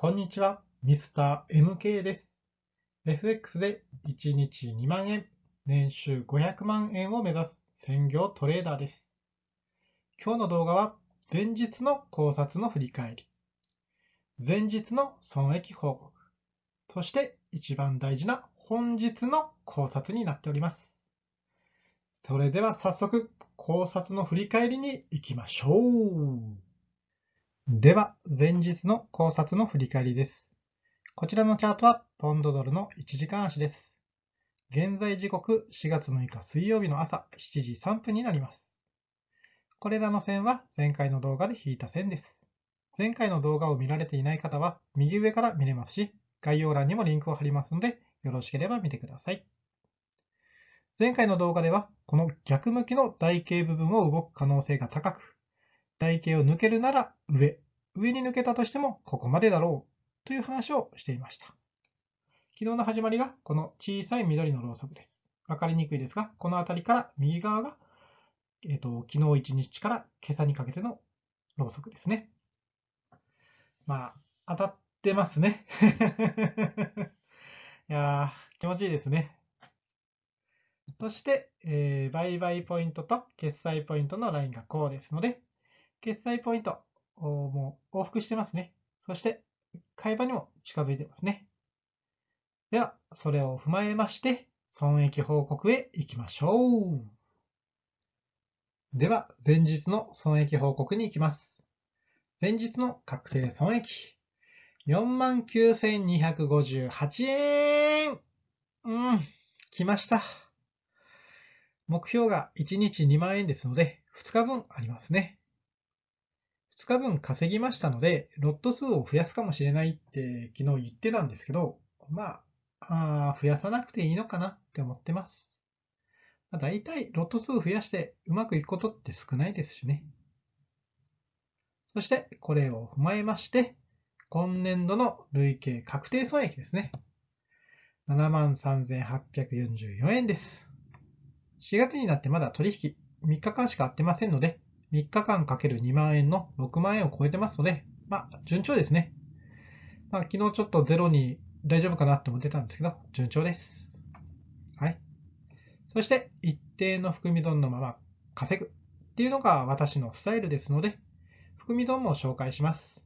こんにちは、ミスター MK です。FX で1日2万円、年収500万円を目指す専業トレーダーです。今日の動画は前日の考察の振り返り、前日の損益報告、そして一番大事な本日の考察になっております。それでは早速考察の振り返りに行きましょう。では、前日の考察の振り返りです。こちらのチャートは、ポンドドルの1時間足です。現在時刻4月6日水曜日の朝7時3分になります。これらの線は前回の動画で引いた線です。前回の動画を見られていない方は、右上から見れますし、概要欄にもリンクを貼りますので、よろしければ見てください。前回の動画では、この逆向きの台形部分を動く可能性が高く、台形を抜けるなら上、上に抜けたとしてもここまでだろうという話をしていました。昨日の始まりがこの小さい緑のろうそくです。わかりにくいですが、この辺りから右側が、えーと、昨日一日から今朝にかけてのろうそくですね。まあ、当たってますね。いやー、気持ちいいですね。そして、えー、売買ポイントと決済ポイントのラインがこうですので、決済ポイント、もう往復してますね。そして、買い場にも近づいてますね。では、それを踏まえまして、損益報告へ行きましょう。では、前日の損益報告に行きます。前日の確定損益。49,258円うん、来ました。目標が1日2万円ですので、2日分ありますね。2日分稼ぎましたので、ロット数を増やすかもしれないって昨日言ってたんですけど、まあ、あ増やさなくていいのかなって思ってます。まあ、大体ロット数増やしてうまくいくことって少ないですしね。そしてこれを踏まえまして、今年度の累計確定損益ですね。73,844円です。4月になってまだ取引3日間しか会ってませんので、3日間かける2万円の6万円を超えてますので、まあ、順調ですね。まあ、昨日ちょっとゼロに大丈夫かなって思ってたんですけど、順調です。はい。そして、一定の含み損のまま稼ぐっていうのが私のスタイルですので、含み損も紹介します。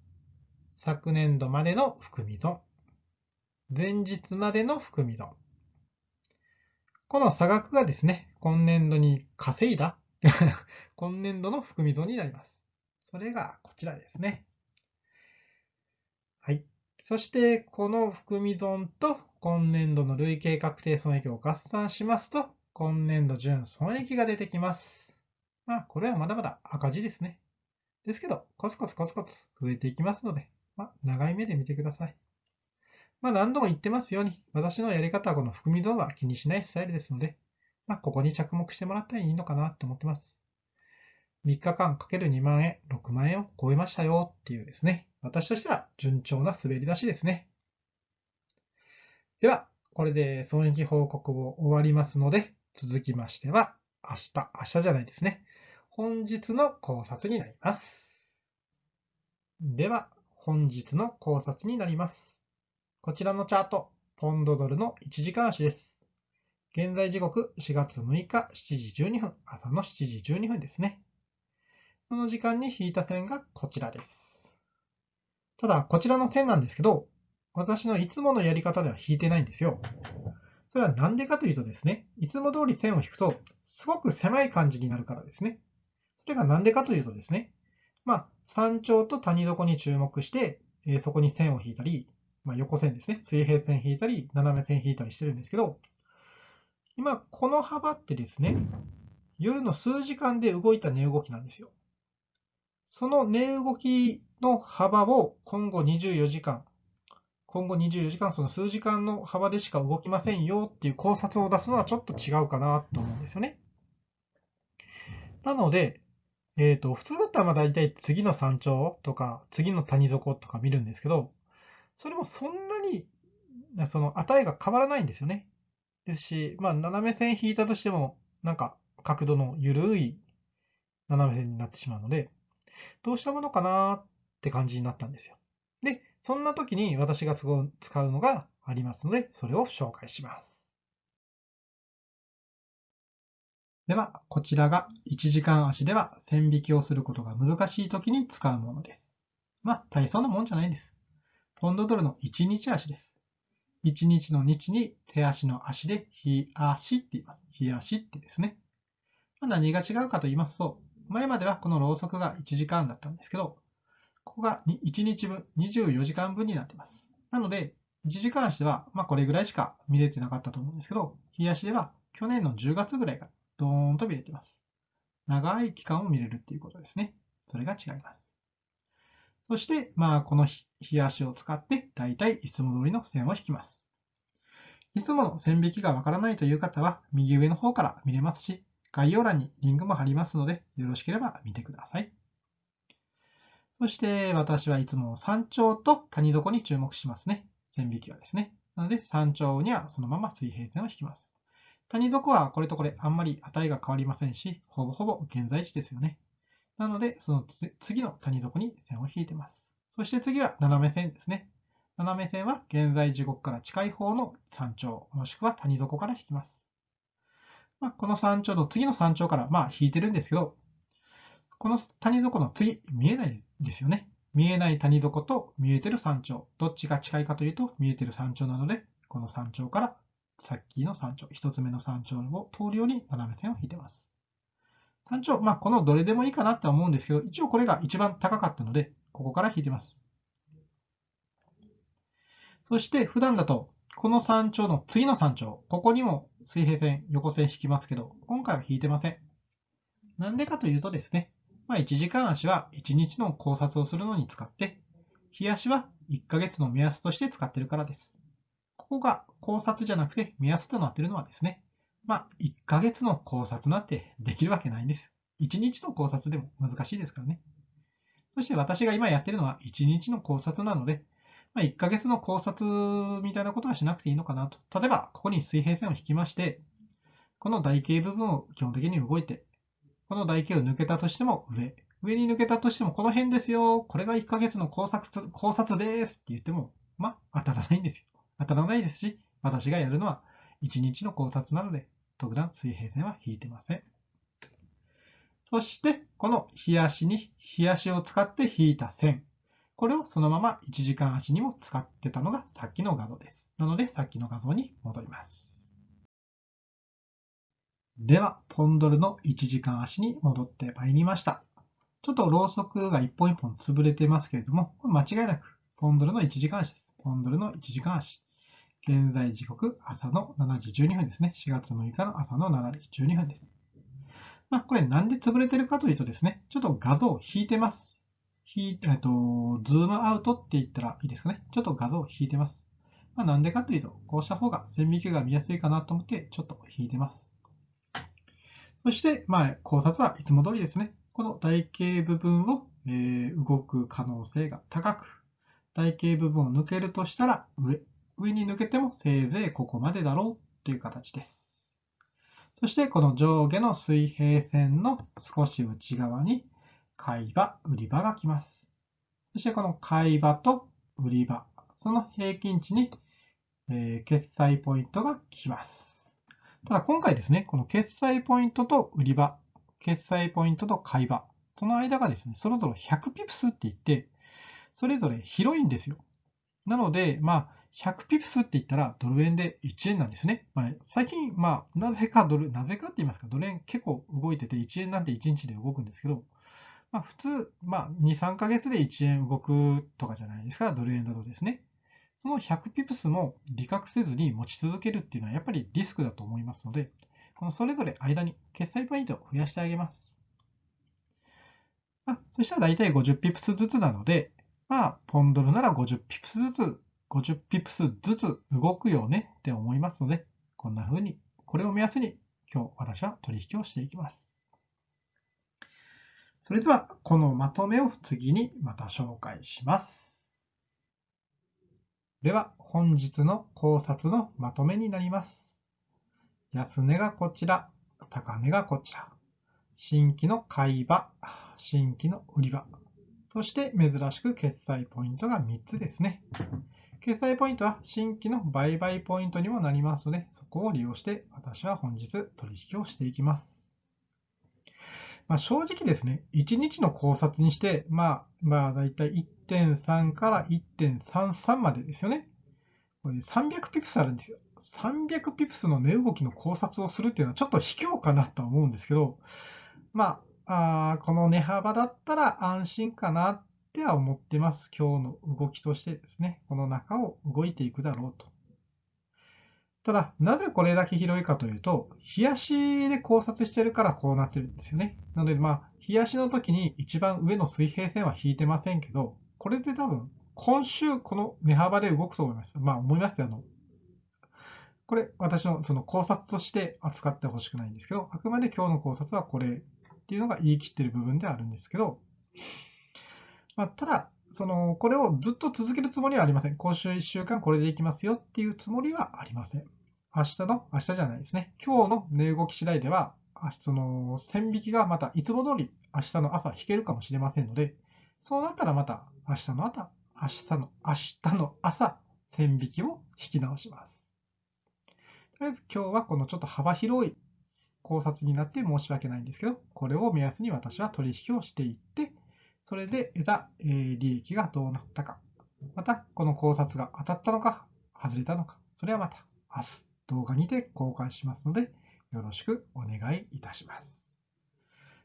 昨年度までの含み損。前日までの含み損。この差額がですね、今年度に稼いだ 今年度の含み損になります。それがこちらですね。はい。そして、この含み損と今年度の累計確定損益を合算しますと、今年度純損益が出てきます。まあ、これはまだまだ赤字ですね。ですけど、コツコツコツコツ増えていきますので、まあ、長い目で見てください。まあ、何度も言ってますように、私のやり方はこの含み損は気にしないスタイルですので、まあ、ここに着目してもらったらいいのかなと思ってます。3日間かける2万円、6万円を超えましたよっていうですね、私としては順調な滑り出しですね。では、これで損益報告を終わりますので、続きましては、明日、明日じゃないですね。本日の考察になります。では、本日の考察になります。こちらのチャート、ポンドドルの1時間足です。現在時刻4月6日7時12分、朝の7時12分ですね。その時間に引いた線がこちらです。ただ、こちらの線なんですけど、私のいつものやり方では引いてないんですよ。それはなんでかというとですね、いつも通り線を引くと、すごく狭い感じになるからですね。それがなんでかというとですね、まあ、山頂と谷底に注目して、えー、そこに線を引いたり、まあ、横線ですね、水平線引いたり、斜め線引いたりしてるんですけど、今、この幅ってですね、夜の数時間で動いた値動きなんですよ。その値動きの幅を今後24時間、今後24時間、その数時間の幅でしか動きませんよっていう考察を出すのはちょっと違うかなと思うんですよね。なので、えっ、ー、と、普通だったらまあ大体次の山頂とか、次の谷底とか見るんですけど、それもそんなに、その値が変わらないんですよね。ですし、まあ斜め線引いたとしても、なんか角度の緩い斜め線になってしまうので、どうしたものかなって感じになったんですよ。で、そんな時に私が使うのがありますので、それを紹介します。では、こちらが1時間足では線引きをすることが難しい時に使うものです。まあ、大層なもんじゃないんです。ポンドドルの1日足です。1日の日に手足の足で日足って言います。日足ってですね。ま、何が違うかと言いますと、前まではこのろうそくが1時間だったんですけど、ここが1日分、24時間分になっています。なので、1時間足では、まこれぐらいしか見れてなかったと思うんですけど、日足では去年の10月ぐらいからドーンと見れています。長い期間を見れるっていうことですね。それが違います。そして、まあ、この日足を使って、だいたいいつも通りの線を引きます。いつもの線引きがわからないという方は、右上の方から見れますし、概要欄にリンクも貼りますので、よろしければ見てください。そして、私はいつも山頂と谷底に注目しますね。線引きはですね。なので、山頂にはそのまま水平線を引きます。谷底はこれとこれあんまり値が変わりませんし、ほぼほぼ現在地ですよね。なので、その次の谷底に線を引いてます。そして次は斜め線ですね。斜め線は現在時刻から近い方の山頂、もしくは谷底から引きます。まあ、この山頂の次の山頂からまあ引いてるんですけど、この谷底の次、見えないですよね。見えない谷底と見えてる山頂、どっちが近いかというと見えてる山頂なので、この山頂からさっきの山頂、一つ目の山頂を通るように斜め線を引いてます。山頂、まあ、このどれでもいいかなって思うんですけど、一応これが一番高かったので、ここから引いてます。そして普段だと、この山頂の次の山頂、ここにも水平線、横線引きますけど、今回は引いてません。なんでかというとですね、まあ、1時間足は1日の考察をするのに使って、日足は1ヶ月の目安として使ってるからです。ここが考察じゃなくて目安となっているのはですね、まあ、1ヶ月の考察なんてできるわけないんですよ。1日の考察でも難しいですからね。そして私が今やってるのは1日の考察なので、まあ、1ヶ月の考察みたいなことはしなくていいのかなと。例えば、ここに水平線を引きまして、この台形部分を基本的に動いて、この台形を抜けたとしても上、上に抜けたとしてもこの辺ですよ、これが1ヶ月の考察考察ですって言っても、まあ、当たらないんですよ。当たらないですし、私がやるのは1日の考察なので、特段水平線は引いてません。そして、この日足に日足を使って引いた線。これをそのまま1時間足にも使ってたのがさっきの画像です。なので、さっきの画像に戻ります。では、ポンドルの1時間足に戻ってまいりました。ちょっとろうそくが一本一本潰れてますけれども、間違いなくポンドルの1時間足です。ポンドルの1時間足。現在時刻朝の7時12分ですね。4月6日の朝の7時12分です。まあ、これなんで潰れてるかというとですね、ちょっと画像を引いてます。引えっと、ズームアウトって言ったらいいですかね。ちょっと画像を引いてます。まあ、なんでかというと、こうした方が線引きが見やすいかなと思って、ちょっと引いてます。そして、まあ、考察はいつも通りですね。この台形部分を、えー、動く可能性が高く、台形部分を抜けるとしたら上、上に抜けてもせいぜいここまでだろうという形です。そしてこの上下の水平線の少し内側に買い場、売り場が来ます。そしてこの買い場と売り場、その平均値に、え、決済ポイントが来ます。ただ今回ですね、この決済ポイントと売り場、決済ポイントと買い場、その間がですね、それぞれ100ピプスって言って、それぞれ広いんですよ。なので、まあ、100ピプスって言ったらドル円で1円なんですね。まあ、最近、まあ、なぜかドル、なぜかって言いますか、ドル円結構動いてて1円なんて1日で動くんですけど、まあ、普通、まあ、2、3ヶ月で1円動くとかじゃないですか、ドル円だとですね。その100ピプスも利確せずに持ち続けるっていうのはやっぱりリスクだと思いますので、このそれぞれ間に決済ポイントを増やしてあげます。まあ、そしたら大体50ピプスずつなので、まあ、ポンドルなら50ピプスずつ50ピプスずつ動くよねって思いますので、こんな風に、これを目安に今日私は取引をしていきます。それでは、このまとめを次にまた紹介します。では、本日の考察のまとめになります。安値がこちら、高値がこちら。新規の買い場、新規の売り場。そして珍しく決済ポイントが3つですね。決済ポイントは新規の売買ポイントにもなりますので、そこを利用して私は本日取引をしていきます。まあ、正直ですね、1日の考察にして、まあ、まあ、だいたい1.3から1.33までですよね。これ300ピプスあるんですよ。300ピプスの値動きの考察をするっていうのはちょっと卑怯かなとは思うんですけど、まあ、あこの値幅だったら安心かなては思ってます。今日の動きとしてですね、この中を動いていくだろうと。ただ、なぜこれだけ広いかというと、冷やしで考察してるからこうなってるんですよね。なので、まあ、冷やしの時に一番上の水平線は引いてませんけど、これで多分、今週この値幅で動くと思います。まあ、思いますよ。あの、これ、私のその考察として扱ってほしくないんですけど、あくまで今日の考察はこれっていうのが言い切ってる部分ではあるんですけど、まあ、ただ、その、これをずっと続けるつもりはありません。今週1週間これでいきますよっていうつもりはありません。明日の、明日じゃないですね。今日の値動き次第では、その、線引きがまたいつも通り明日の朝引けるかもしれませんので、そうなったらまた明日の朝、明日の、明日の朝、線引きを引き直します。とりあえず今日はこのちょっと幅広い考察になって申し訳ないんですけど、これを目安に私は取引をしていって、それで得たえ利益がどうなったか、またこの考察が当たったのか、外れたのか、それはまた明日動画にて公開しますので、よろしくお願いいたします。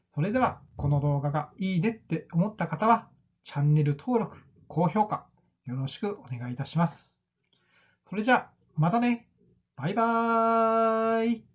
それでは、この動画がいいねって思った方は、チャンネル登録、高評価、よろしくお願いいたします。それじゃあ、またねバイバーイ